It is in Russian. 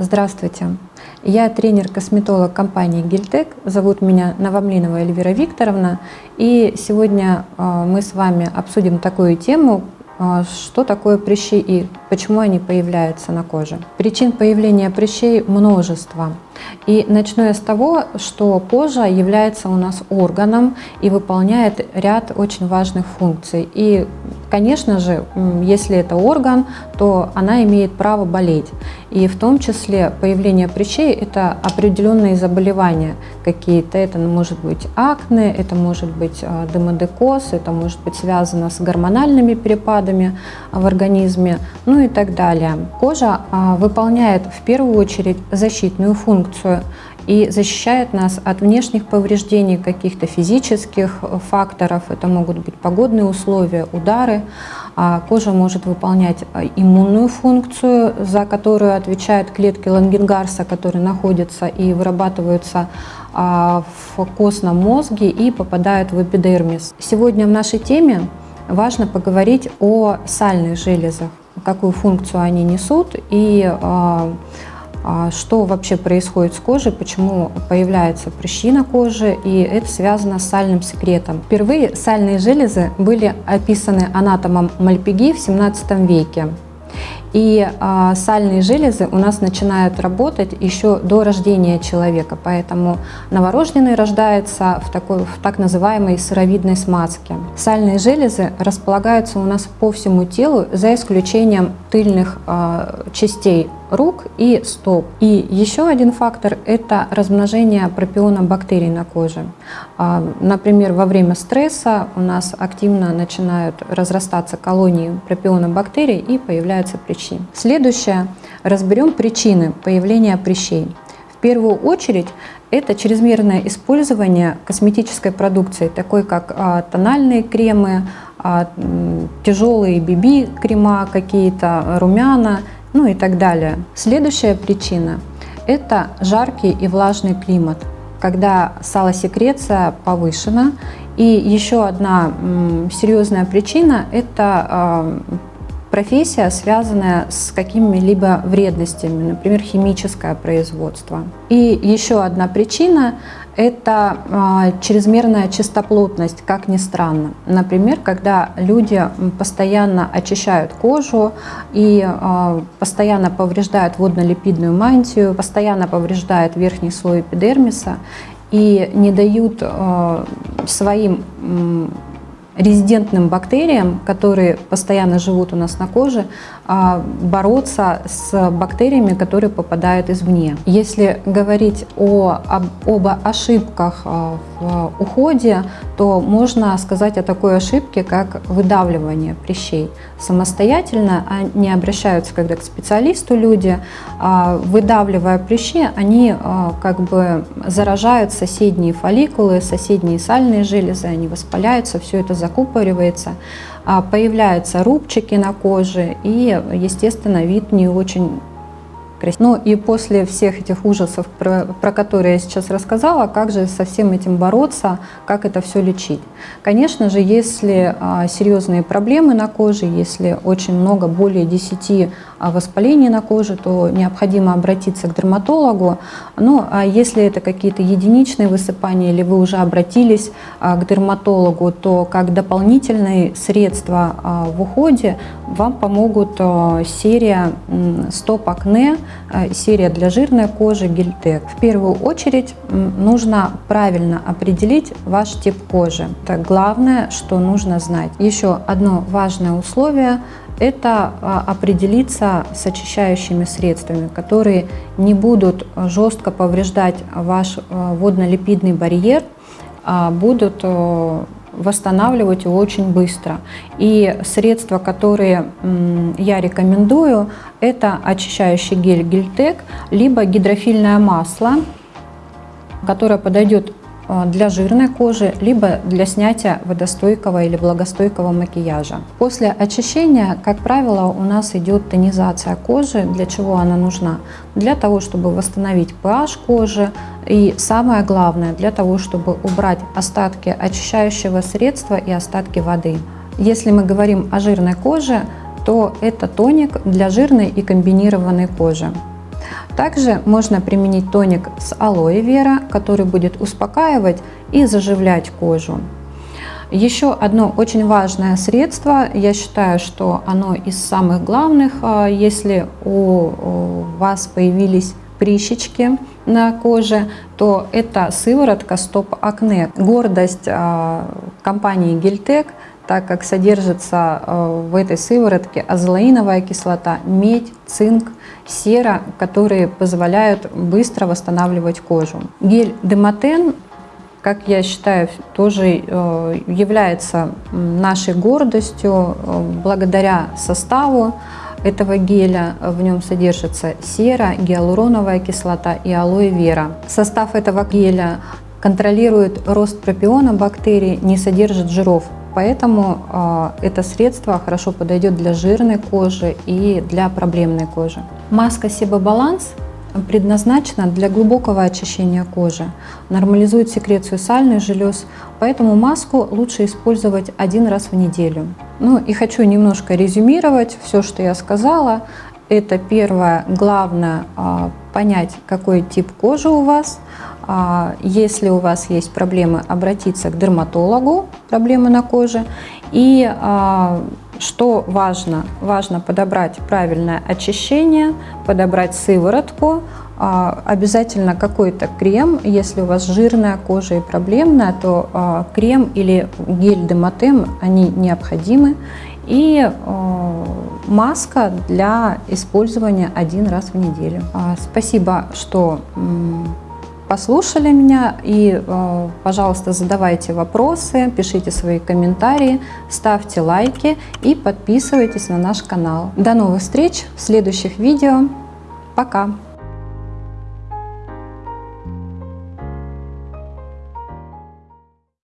Здравствуйте! Я тренер-косметолог компании Гильтек. Зовут меня Новомлинова Эльвира Викторовна. И сегодня а, мы с вами обсудим такую тему, а, что такое прыщи и почему они появляются на коже. Причин появления прыщей множество. И начну я с того, что кожа является у нас органом и выполняет ряд очень важных функций. И, конечно же, если это орган, то она имеет право болеть. И в том числе появление прыщей – это определенные заболевания какие-то. Это может быть акне, это может быть а, демодекоз, это может быть связано с гормональными перепадами в организме, ну и так далее. Кожа а, выполняет в первую очередь защитную функцию и защищает нас от внешних повреждений каких-то физических факторов. Это могут быть погодные условия, удары. А кожа может выполнять а, иммунную функцию, за которую отвечают клетки Лангенгарса, которые находятся и вырабатываются в костном мозге и попадают в эпидермис. Сегодня в нашей теме важно поговорить о сальных железах, какую функцию они несут и а что вообще происходит с кожей, почему появляется прыщи на коже, и это связано с сальным секретом. Впервые сальные железы были описаны анатомом Мальпиги в 17 веке. И а, сальные железы у нас начинают работать еще до рождения человека, поэтому новорожденный рождается в, такой, в так называемой сыровидной смазке. Сальные железы располагаются у нас по всему телу, за исключением тыльных а, частей рук и стоп. И еще один фактор – это размножение пропиона бактерий на коже. А, например, во время стресса у нас активно начинают разрастаться колонии пропиона бактерий и появляются прыщи. Следующее – разберем причины появления прыщей. В первую очередь это чрезмерное использование косметической продукции, такой как а, тональные кремы, а, тяжелые BB-крема какие-то, румяна – ну и так далее. Следующая причина – это жаркий и влажный климат, когда салосекреция повышена. И еще одна серьезная причина – это профессия, связанная с какими-либо вредностями, например, химическое производство. И еще одна причина это а, чрезмерная чистоплотность, как ни странно. Например, когда люди постоянно очищают кожу и а, постоянно повреждают водно-липидную мантию, постоянно повреждают верхний слой эпидермиса и не дают а, своим резидентным бактериям, которые постоянно живут у нас на коже, а, бороться с бактериями, которые попадают извне. Если говорить о, об, об ошибках а, в уходе, то можно сказать о такой ошибке, как выдавливание прыщей. Самостоятельно они обращаются когда к специалисту люди, а, выдавливая прыщи, они как бы заражают соседние фолликулы, соседние сальные железы, они воспаляются, все это закупоривается. А, появляются рубчики на коже и, естественно, вид не очень ну и после всех этих ужасов, про, про которые я сейчас рассказала, как же со всем этим бороться, как это все лечить. Конечно же, если а, серьезные проблемы на коже, если очень много, более 10 а, воспалений на коже, то необходимо обратиться к дерматологу. Ну, а если это какие-то единичные высыпания, или вы уже обратились а, к дерматологу, то как дополнительные средства а, в уходе вам помогут а, серия стоп-акне, а, серия для жирной кожи Гельтек. В первую очередь нужно правильно определить ваш тип кожи. Это главное, что нужно знать. Еще одно важное условие – это а, определиться с очищающими средствами, которые не будут жестко повреждать ваш а, водно-липидный барьер, а будут восстанавливать его очень быстро. И средства, которые я рекомендую, это очищающий гель Гельтек, либо гидрофильное масло, которое подойдет для жирной кожи, либо для снятия водостойкого или влагостойкого макияжа. После очищения, как правило, у нас идет тонизация кожи. Для чего она нужна? Для того, чтобы восстановить pH кожи и самое главное, для того, чтобы убрать остатки очищающего средства и остатки воды. Если мы говорим о жирной коже, то это тоник для жирной и комбинированной кожи. Также можно применить тоник с алоэ вера, который будет успокаивать и заживлять кожу. Еще одно очень важное средство, я считаю, что оно из самых главных, а, если у вас появились прыщички на коже, то это сыворотка Стоп Акне. Гордость а, компании Гельтек, так как содержится а, в этой сыворотке азолаиновая кислота, медь, цинк, сера, которые позволяют быстро восстанавливать кожу. Гель Демотен как я считаю, тоже э, является нашей гордостью э, благодаря составу этого геля. В нем содержится сера, гиалуроновая кислота и алоэ вера. Состав этого геля контролирует рост пропиона бактерий, не содержит жиров. Поэтому э, это средство хорошо подойдет для жирной кожи и для проблемной кожи. Маска Себабаланс предназначена для глубокого очищения кожи, нормализует секрецию сальных желез, поэтому маску лучше использовать один раз в неделю. Ну и хочу немножко резюмировать все, что я сказала. Это первое, главное, а, понять, какой тип кожи у вас. А, если у вас есть проблемы, обратиться к дерматологу, проблемы на коже. И а, что важно? Важно подобрать правильное очищение, подобрать сыворотку, а, обязательно какой-то крем. Если у вас жирная кожа и проблемная, то крем или гель Демотем, они необходимы. И маска для использования один раз в неделю. Спасибо, что послушали меня и, э, пожалуйста, задавайте вопросы, пишите свои комментарии, ставьте лайки и подписывайтесь на наш канал. До новых встреч в следующих видео. Пока!